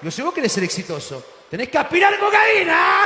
No sé vos querés ser exitoso. Tenés que aspirar cocaína.